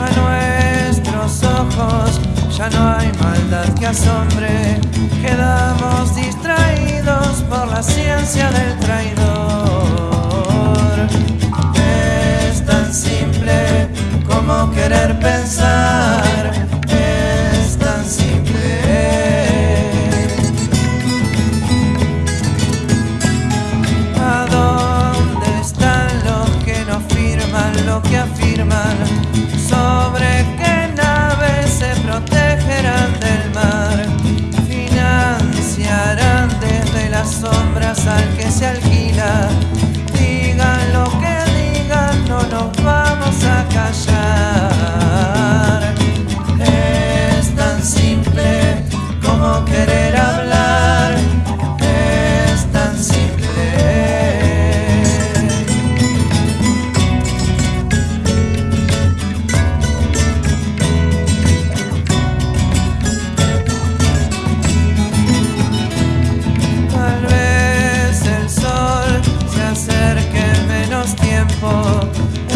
a nuestros ojos. Ya no hay maldad que asombre, quedamos distraídos por la ciencia del traidor. woman. So Thank you.